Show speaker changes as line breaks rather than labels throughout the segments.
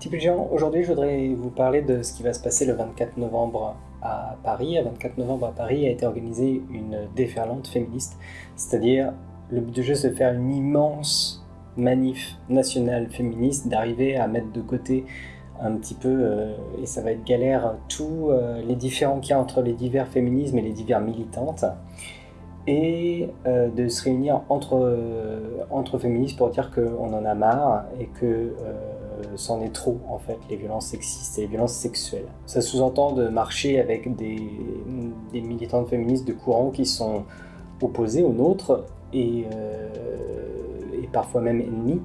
Géant, aujourd'hui je voudrais vous parler de ce qui va se passer le 24 novembre à Paris. Le 24 novembre à Paris a été organisée une déferlante féministe, c'est-à-dire le but du jeu c'est de faire une immense manif nationale féministe, d'arriver à mettre de côté un petit peu, euh, et ça va être galère, tous euh, les différents qu'il y a entre les divers féminismes et les divers militantes, et euh, de se réunir entre, entre féministes pour dire qu'on en a marre et que c'en est trop en fait, les violences sexistes et les violences sexuelles. Ça sous-entend de marcher avec des, des, militantes féministes de courant qui sont opposés aux nôtres et, et parfois même ennemis.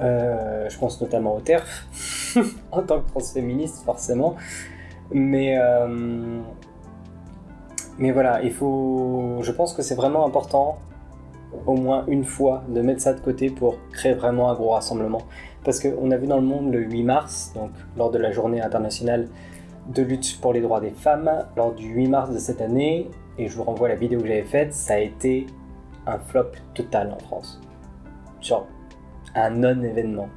je pense notamment au TERF, en tant que transféministe forcément. Mais, euh, mais voilà, il faut, je pense que c'est vraiment important au moins une fois de mettre ça de côté pour créer vraiment un gros rassemblement. Parce qu'on a vu dans le monde le 8 mars, donc lors de la journée internationale de lutte pour les droits des femmes, lors du 8 mars de cette année, et je vous renvoie à la vidéo que j'avais faite, ça a été un flop total en France. Genre, un non-événement.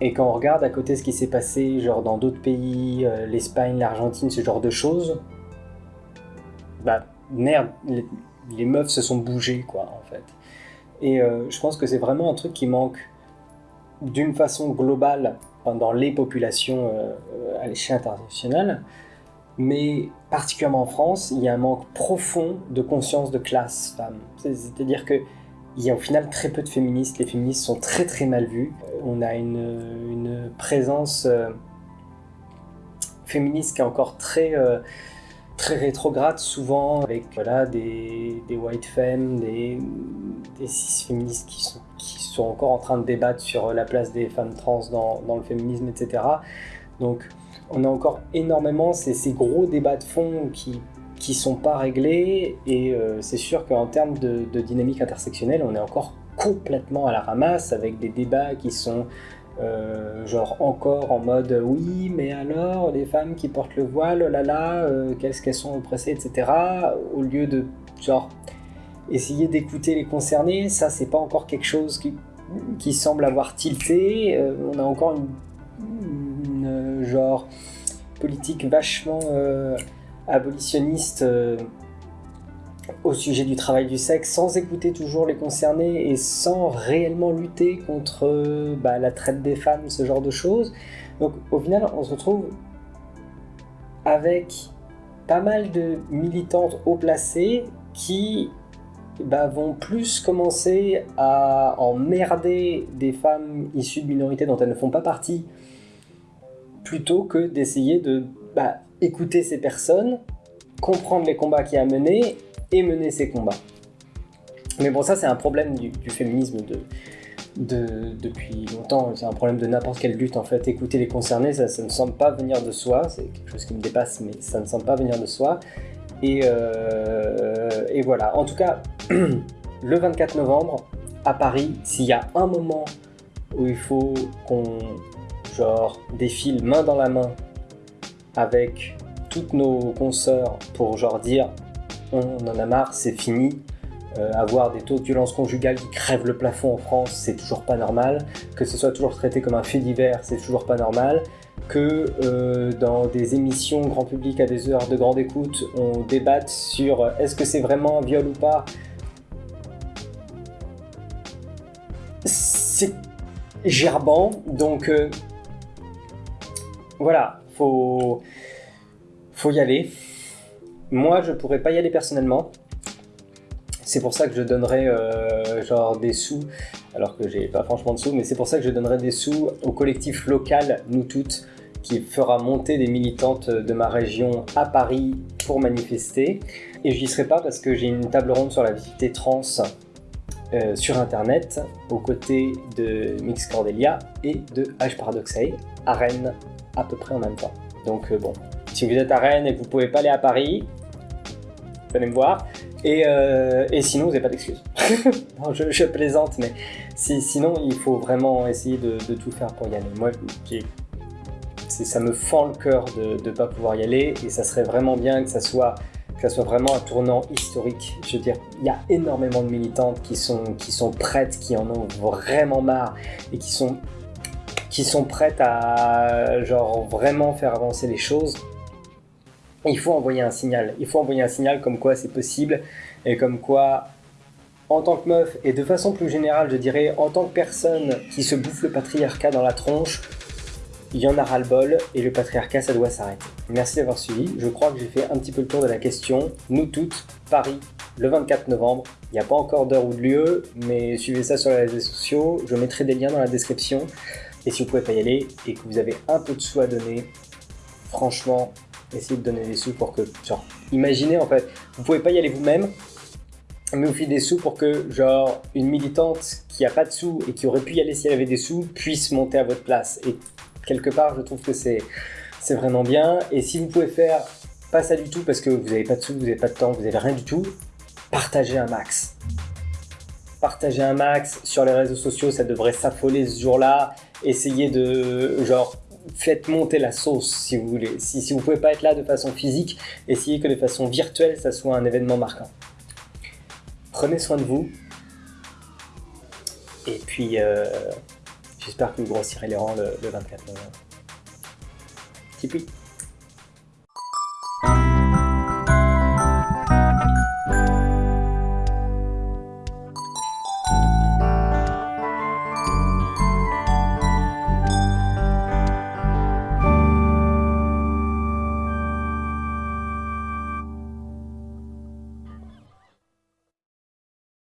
Et quand on regarde à côté ce qui s'est passé, genre dans d'autres pays, euh, l'Espagne, l'Argentine, ce genre de choses, bah merde, les, meufs se sont bougées quoi. Et euh, je pense que c'est vraiment un truc qui manque d'une façon globale dans les populations euh, à l'échelle internationale, mais particulièrement en France, il y a un manque profond de conscience de classe femme. C'est-à-dire que il y a au final très peu de féministes, les féministes sont très très mal vus. On a une, présence euh, féministe qui est encore très, euh, très rétrograde souvent, avec voilà, des, white femmes, des, des cis féministes qui sont, qui sont encore en train de débattre sur la place des femmes trans dans, dans le féminisme, etc. Donc on a encore énormément ces, ces gros débats de fond qui qui sont pas réglés et euh, c'est sûr qu'en termes de, dynamique intersectionnelle, on est encore complètement à la ramasse avec des débats qui sont euh, genre encore en mode oui mais alors les femmes qui portent le voile, oh là là, euh, qu'est-ce qu'elles sont oppressées, etc. Au lieu de genre essayer d'écouter les concernés, ça c'est pas encore quelque chose qui, semble avoir tilté. on a encore une, genre politique vachement abolitionniste euh, au sujet du travail du sexe sans écouter toujours les concernés et sans réellement lutter contre bah, la traite des femmes, ce genre de choses. Donc au final, on se retrouve avec pas mal de militantes haut placées qui bah, vont plus commencer à emmerder des femmes issues de minorités dont elles ne font pas partie, plutôt que d'essayer de bah, écouter ces personnes, comprendre les combats qu'il a menés et mener ces combats. Mais bon, ça c'est un problème du, féminisme de, de, depuis longtemps, c'est un problème de n'importe quelle lutte en fait. Écouter les concernés, ça, ne semble pas venir de soi, c'est quelque chose qui me dépasse, mais ça ne semble pas venir de soi. Et, euh, voilà, en tout cas, le 24 novembre, à Paris, s'il y a un moment où il faut qu'on genre défile main dans la main avec toutes nos consoeurs pour genre dire on en a marre, c'est fini, euh, avoir des taux de violence conjugale qui crèvent le plafond en France, c'est toujours pas normal, que ce soit toujours traité comme un fait divers, c'est toujours pas normal, que euh, dans des émissions grand public à des heures de grande écoute, on débatte sur euh, est-ce que c'est vraiment un viol ou pas, c'est gerbant, donc voilà, faut, faut y aller. Moi, je pourrais pas y aller personnellement. C'est pour ça que je donnerais euh, genre des sous, alors que j'ai pas franchement de sous, mais c'est pour ça que je donnerais des sous au collectif local, nous toutes, qui fera monter des militantes de ma région à Paris pour manifester. Et je n'y serai pas parce que j'ai une table ronde sur la visibilité trans euh, sur internet aux côtés de Mix Cordelia et de H Paradoxae à Rennes à peu près en même temps. Donc euh, bon, si vous êtes à Rennes et que vous pouvez pas aller à Paris, venez me voir. Et, euh, et sinon, vous n'avez pas d'excuses. je, plaisante, mais si, sinon, il faut vraiment essayer de, tout faire pour y aller. Moi, ça me fend le cœur de ne pas pouvoir y aller, et ça serait vraiment bien que ça soit que ça soit vraiment un tournant historique. Je veux dire, il y a énormément de militantes qui sont, qui sont prêtes, qui en ont vraiment marre, et qui sont qui sont prêtes à genre vraiment faire avancer les choses, il faut envoyer un signal. Il faut envoyer un signal comme quoi c'est possible et comme quoi, en tant que meuf et de façon plus générale, je dirais, en tant que personne qui se bouffe le patriarcat dans la tronche, il y en a ras-le-bol et le patriarcat, ça doit s'arrêter. Merci d'avoir suivi. Je crois que j'ai fait un petit peu le tour de la question. Nous toutes, Paris, le 24 novembre. Il n'y a pas encore d'heure ou de lieu, mais suivez ça sur les réseaux sociaux. Je mettrai des liens dans la description. Et si vous pouvez pas y aller et que vous avez un peu de sous à donner, franchement, essayez de donner des sous pour que, genre, imaginez en fait, vous pouvez pas y aller vous-même, mais vous filez des sous pour que, genre, une militante qui a pas de sous et qui aurait pu y aller si elle avait des sous puisse monter à votre place. Et quelque part, je trouve que c'est c'est vraiment bien. Et si vous pouvez faire pas ça du tout parce que vous n'avez pas de sous, vous n'avez pas de temps, vous n'avez rien du tout, partagez un max. Partagez un max sur les réseaux sociaux, ça devrait s'affoler ce jour-là. Essayez de, genre, faites monter la sauce si vous voulez. Si, vous pouvez pas être là de façon physique, essayez que de façon virtuelle, ça soit un événement marquant. Prenez soin de vous. Et puis, euh, j'espère que vous grossirez les rangs le, le 24 novembre. Tipeee.